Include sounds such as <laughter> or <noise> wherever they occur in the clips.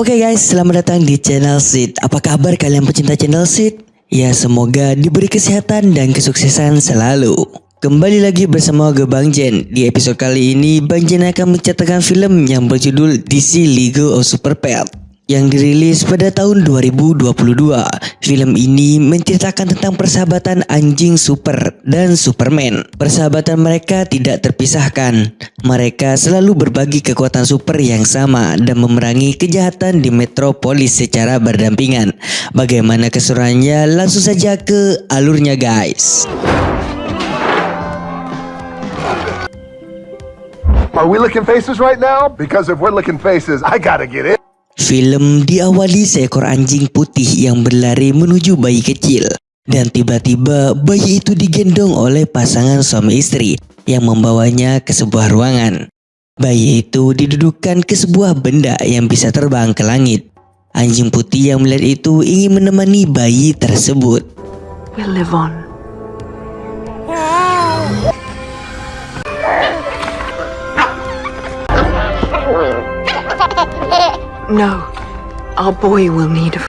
Oke guys, selamat datang di channel Sid. Apa kabar kalian pecinta channel Sid? Ya semoga diberi kesehatan dan kesuksesan selalu. Kembali lagi bersama gue Bang Jen. Di episode kali ini, Bang Jen akan menceritakan film yang berjudul DC League of Super Pet yang dirilis pada tahun 2022. Film ini menceritakan tentang persahabatan anjing super dan Superman. Persahabatan mereka tidak terpisahkan. Mereka selalu berbagi kekuatan super yang sama dan memerangi kejahatan di metropolis secara berdampingan. Bagaimana keseruannya? Langsung saja ke alurnya guys. Are we licking faces right now? Because if we're licking faces, I gotta get it. Film diawali seekor anjing putih yang berlari menuju bayi kecil. Dan tiba-tiba bayi itu digendong oleh pasangan suami istri yang membawanya ke sebuah ruangan. Bayi itu didudukkan ke sebuah benda yang bisa terbang ke langit. Anjing putih yang melihat itu ingin menemani bayi tersebut. We'll live on. No, our boy will need a.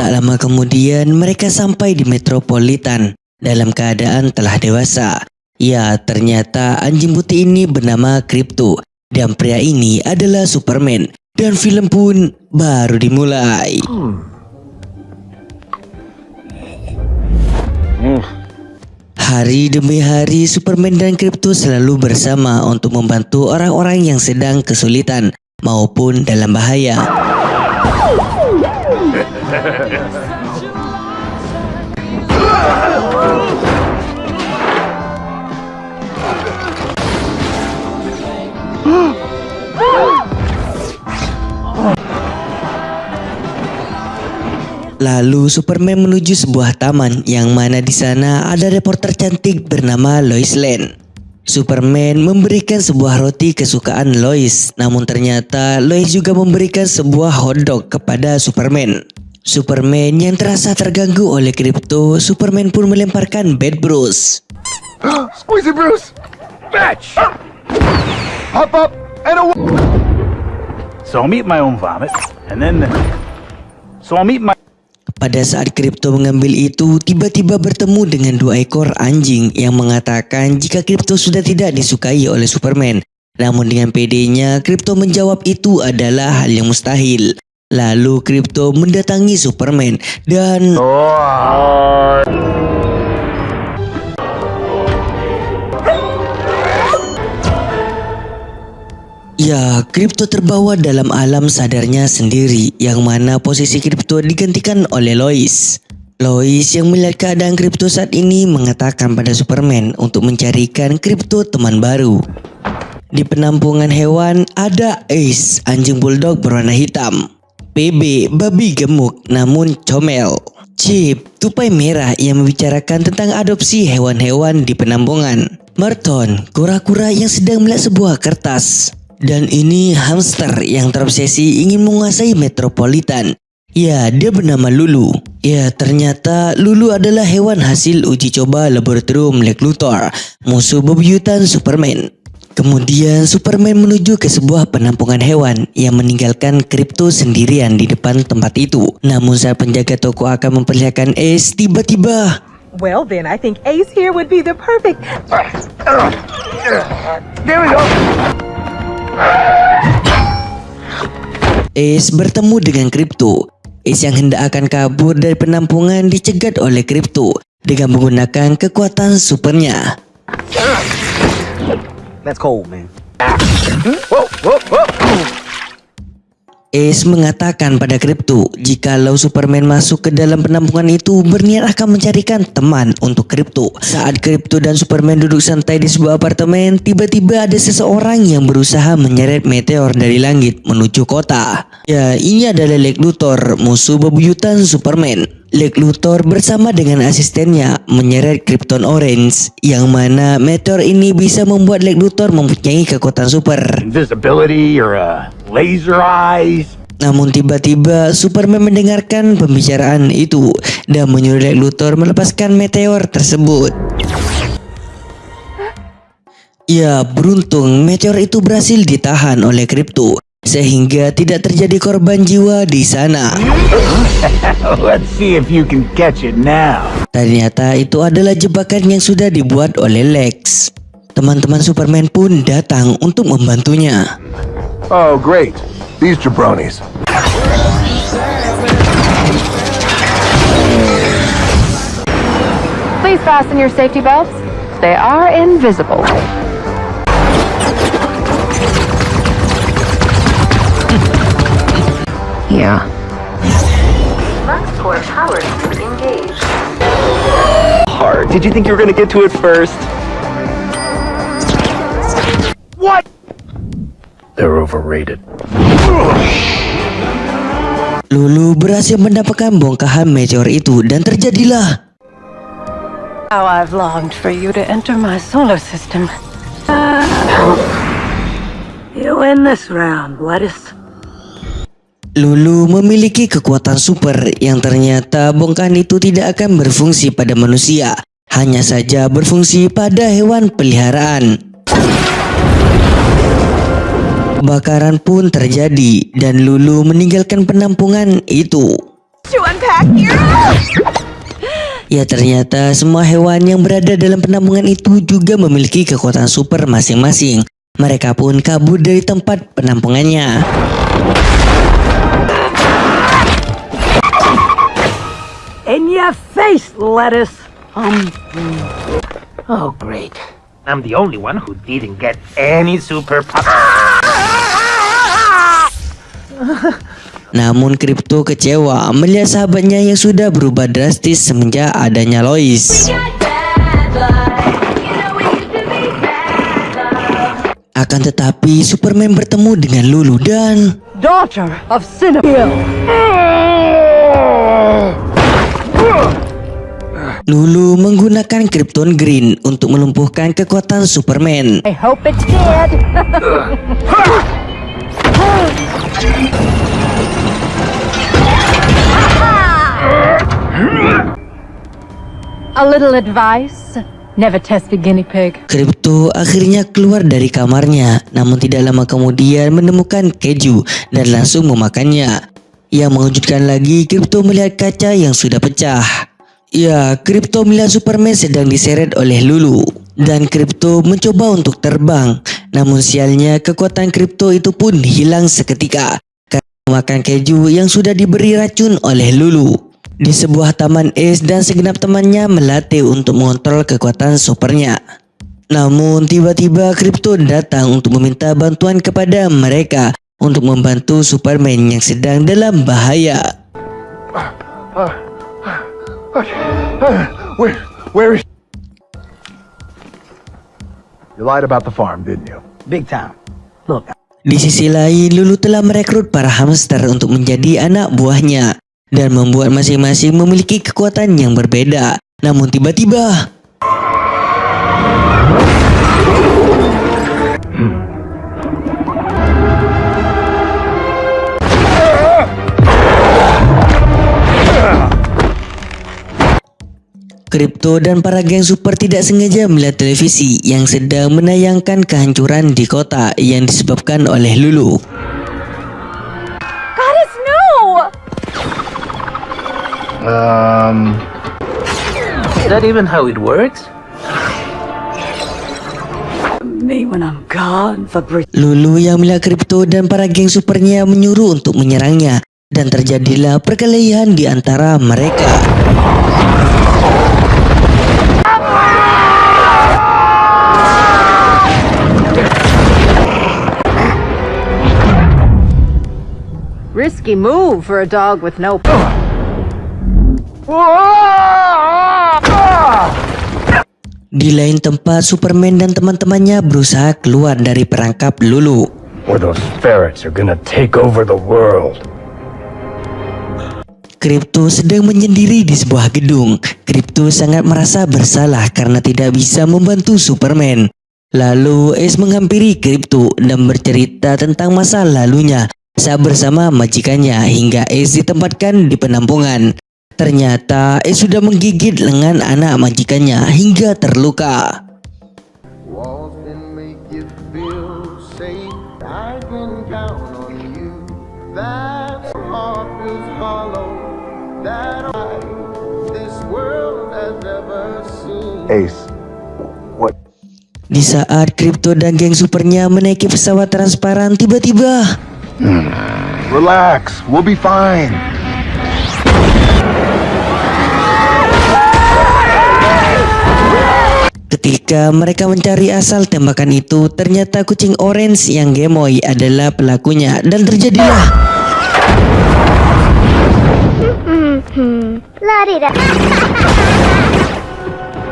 Tak lama kemudian mereka sampai di metropolitan dalam keadaan telah dewasa. Ya, ternyata anjing putih ini bernama Crypto dan pria ini adalah Superman dan film pun baru dimulai. Hari demi hari Superman dan Crypto selalu bersama untuk membantu orang-orang yang sedang kesulitan maupun dalam bahaya. Lalu Superman menuju sebuah taman yang mana di sana ada reporter cantik bernama Lois Lane. Superman memberikan sebuah roti kesukaan Lois, namun ternyata Lois juga memberikan sebuah hotdog kepada Superman. Superman yang terasa terganggu oleh kripto, Superman pun melemparkan Bad Bruce. <gasps> Squeezy Bruce! Bitch! Hop up and away! So I'm eating my own vomit, and then, so I'm eating my. Pada saat Kripto mengambil itu, tiba-tiba bertemu dengan dua ekor anjing yang mengatakan jika Kripto sudah tidak disukai oleh Superman. Namun dengan pedenya, Kripto menjawab itu adalah hal yang mustahil. Lalu Kripto mendatangi Superman dan Ya, kripto terbawa dalam alam sadarnya sendiri yang mana posisi kripto digantikan oleh Lois. Lois yang melihat keadaan kripto saat ini mengatakan pada Superman untuk mencarikan kripto teman baru. Di penampungan hewan ada Ace, anjing bulldog berwarna hitam. PB, babi gemuk namun comel. Chip, tupai merah yang membicarakan tentang adopsi hewan-hewan di penampungan. Merton, kura-kura yang sedang melihat sebuah kertas. Dan ini hamster yang terobsesi ingin menguasai metropolitan. Ya, dia bernama Lulu. Ya, ternyata Lulu adalah hewan hasil uji coba laboratorium Lex Luthor, musuh bebuyutan Superman. Kemudian Superman menuju ke sebuah penampungan hewan yang meninggalkan Krypto sendirian di depan tempat itu. Namun saat penjaga toko akan memperlihatkan Ace, tiba-tiba Well, then, I think Ace here would be the perfect. There we go! Ace bertemu dengan Crypto. Ace yang hendak akan kabur dari penampungan dicegat oleh Crypto dengan menggunakan kekuatan supernya. That's cold, man. Ace mengatakan pada Crypto jikalau Superman masuk ke dalam penampungan itu berniat akan mencarikan teman untuk Crypto. Saat Crypto dan Superman duduk santai di sebuah apartemen, tiba-tiba ada seseorang yang berusaha menyeret meteor dari langit menuju kota. Ya, ini adalah Lex Luthor, musuh bebuyutan Superman. Lex Luthor bersama dengan asistennya menyeret Krypton Orange yang mana meteor ini bisa membuat Lex Luthor mempunyai kekuatan super. Invisibility or uh, laser eyes. Namun tiba-tiba Superman mendengarkan pembicaraan itu dan menyuruh Lex Luthor melepaskan meteor tersebut. Ya, beruntung meteor itu berhasil ditahan oleh Krypto sehingga tidak terjadi korban jiwa di sana. <laughs> Let's see if you can catch it now. Ternyata itu adalah jebakan yang sudah dibuat oleh Lex. Teman-teman Superman pun datang untuk membantunya. Oh, great. These jabronis. Please fasten your safety belts. They are invisible. Yeah. Luxport power engaged. hard. Did you think you were gonna get to it first? What? They're overrated. Lulu berhasil mendapatkan bongkahan meteor itu dan terjadilah How I've longed for you to enter my solar system. you win this round, lettuce. Lulu memiliki kekuatan super yang ternyata bongkahan itu tidak akan berfungsi pada manusia, hanya saja berfungsi pada hewan peliharaan. Kebakaran pun terjadi dan Lulu meninggalkan penampungan itu. Ya ternyata semua hewan yang berada dalam penampungan itu juga memiliki kekuatan super masing-masing. Mereka pun kabur dari tempat penampungannya. In your face, lettuce. Um. Oh, great. I'm the only one who didn't get any super Namun Crypto kecewa melihat sahabatnya yang sudah berubah drastis semenjak adanya Lois. Akan tetapi Superman bertemu dengan Lulu dan Daughter of Cinnamon. Lulu menggunakan Krypton Green untuk melumpuhkan kekuatan Superman. I hope it's dead. <laughs> A little advice. Never test guinea pig. Krypto akhirnya keluar dari kamarnya, namun tidak lama kemudian menemukan keju dan langsung memakannya. Yang mengejutkan lagi, Krypto melihat kaca yang sudah pecah. Ya, Krypto melihat Superman sedang diseret oleh Lulu. Dan Krypto mencoba untuk terbang. Namun sialnya kekuatan Krypto itu pun hilang seketika. Karena memakan keju yang sudah diberi racun oleh Lulu. Di sebuah taman es dan segenap temannya melatih untuk mengontrol kekuatan supernya. Namun tiba-tiba Krypto datang untuk meminta bantuan kepada mereka untuk membantu Superman yang sedang dalam bahaya. Where, where is... You lied about the farm, didn't you? big time. Look, Di sisi lain, Lulu telah merekrut para hamster untuk menjadi anak buahnya dan membuat masing-masing memiliki kekuatan yang berbeda. Namun tiba-tiba, Kripto dan para geng super tidak sengaja melihat televisi yang sedang menayangkan kehancuran di kota yang disebabkan oleh Lulu. Um, is that even how it works? Me when I'm gone, Fabrizio. Lulu yang melihat Kripto dan para geng supernya menyuruh untuk menyerangnya dan terjadilah perkelahian di antara mereka. Risky move for a dog with no. Di lain tempat, Superman dan teman-temannya berusaha keluar dari perangkap Lulu. Kripto sedang menyendiri di sebuah gedung. Kripto sangat merasa bersalah karena tidak bisa membantu Superman. Lalu Ace menghampiri Kripto dan bercerita tentang masa lalunya saat bersama majikannya hingga Ace ditempatkan di penampungan. Ternyata Ace sudah menggigit lengan anak majikannya hingga terluka. Ace, what? Di saat Kripto dan geng supernya menaiki pesawat transparan tiba-tiba Relax, we'll be fine. Ketika mereka mencari asal tembakan itu, ternyata kucing orange yang gemoy adalah pelakunya. Dan terjadilah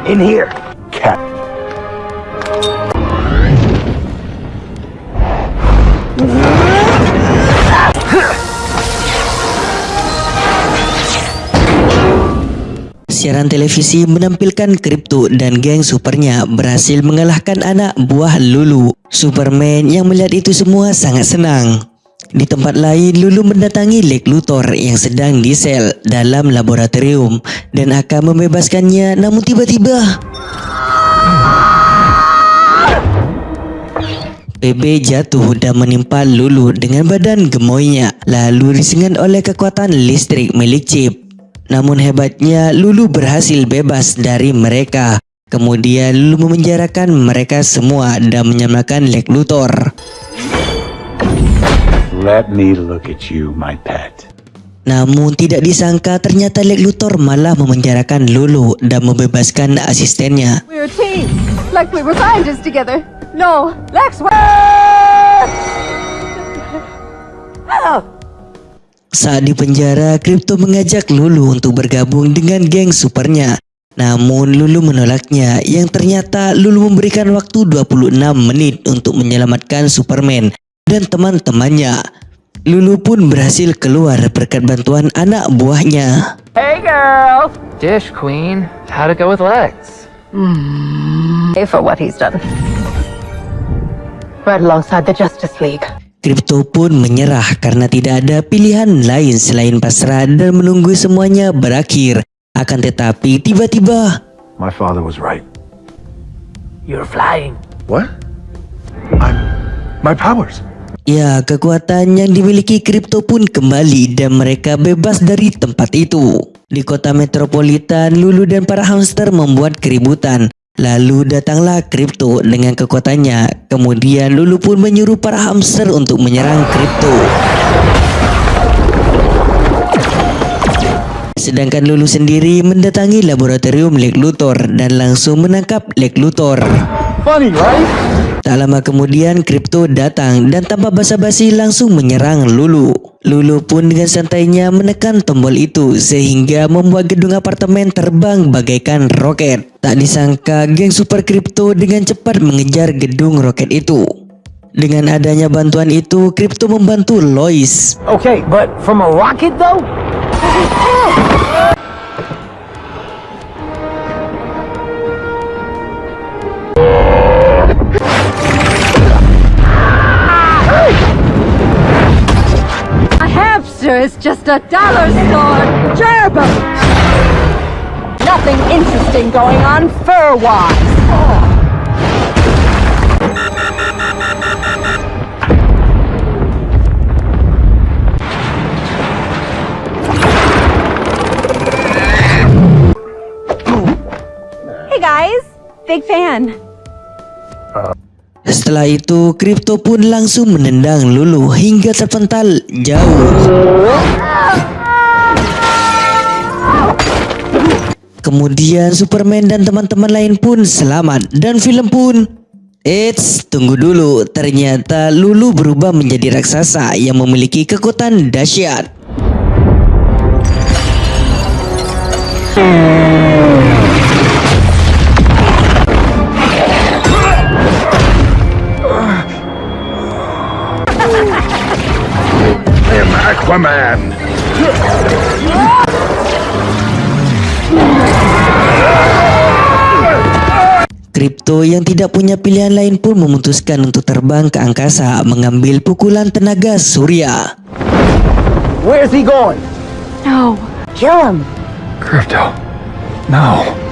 In here. Siaran televisi menampilkan Kripto dan geng supernya berhasil mengalahkan anak buah Lulu. Superman yang melihat itu semua sangat senang. Di tempat lain, Lulu mendatangi Lex Luthor yang sedang di sel dalam laboratorium dan akan membebaskannya namun tiba-tiba PB jatuh dan menimpa Lulu dengan badan gemoynya lalu disengat oleh kekuatan listrik milik Chip. Namun hebatnya Lulu berhasil bebas dari mereka. Kemudian Lulu memenjarakan mereka semua dan menyamakan Lex Luthor. Let me look at you, my pet. Namun tidak disangka ternyata Lex Luthor malah memenjarakan Lulu dan membebaskan asistennya. We're a team, like we were scientists together. No, Lex, we're... <laughs> Saat di penjara, Crypto mengajak Lulu untuk bergabung dengan geng supernya. Namun Lulu menolaknya yang ternyata Lulu memberikan waktu 26 menit untuk menyelamatkan Superman dan teman-temannya. Lulu pun berhasil keluar berkat bantuan anak buahnya. Hey, girl. Dish Queen, how'd it go with Lex? Pay for what he's done. Right alongside the Justice League. Crypto pun menyerah karena tidak ada pilihan lain selain pasrah dan menunggu semuanya berakhir. Akan tetapi tiba-tiba My father was right. You're flying. What? I'm. My powers. Ya, kekuatan yang dimiliki kripto pun kembali dan mereka bebas dari tempat itu. Di kota metropolitan, Lulu dan para hamster membuat keributan. Lalu datanglah kripto dengan kekuatannya. Kemudian Lulu pun menyuruh para hamster untuk menyerang kripto. Sedangkan Lulu sendiri mendatangi laboratorium Lex Luthor dan langsung menangkap Lex Luthor. Funny, right? Tak lama kemudian Kripto datang dan tanpa basa-basi langsung menyerang Lulu. Lulu pun dengan santainya menekan tombol itu sehingga membuat gedung apartemen terbang bagaikan roket. Tak disangka geng Super Kripto dengan cepat mengejar gedung roket itu. Dengan adanya bantuan itu, Kripto membantu Lois. Okay, but from a rocket though? <laughs> hamster is just a dollar store gerbil. Nothing interesting going on fur-wise. Hey guys, big fan. Setelah itu, Kripto pun langsung menendang Lulu hingga terpental jauh. Kemudian Superman dan teman-teman lain pun selamat dan film pun Eits, tunggu dulu. Ternyata Lulu berubah menjadi raksasa yang memiliki kekuatan dahsyat. Aquaman. Kripto yang tidak punya pilihan lain pun memutuskan untuk terbang ke angkasa mengambil pukulan tenaga surya. Where is he going? No. Kill him. Crypto. No.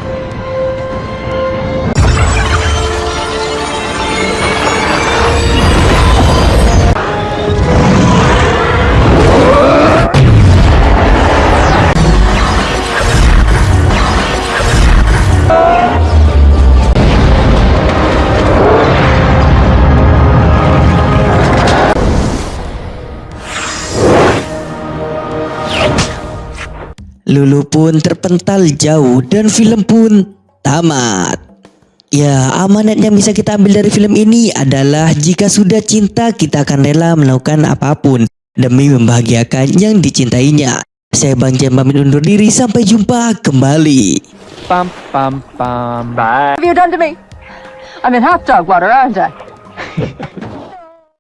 Lulu pun terpental jauh dan film pun tamat. Ya, amanat yang bisa kita ambil dari film ini adalah jika sudah cinta kita akan rela melakukan apa pun demi membahagiakan yang dicintainya. Saya Bang Jem pamit undur diri sampai jumpa kembali. Pam pam pam. Bye. What have you done to me? I'm in hot dog water, aren't I? <laughs>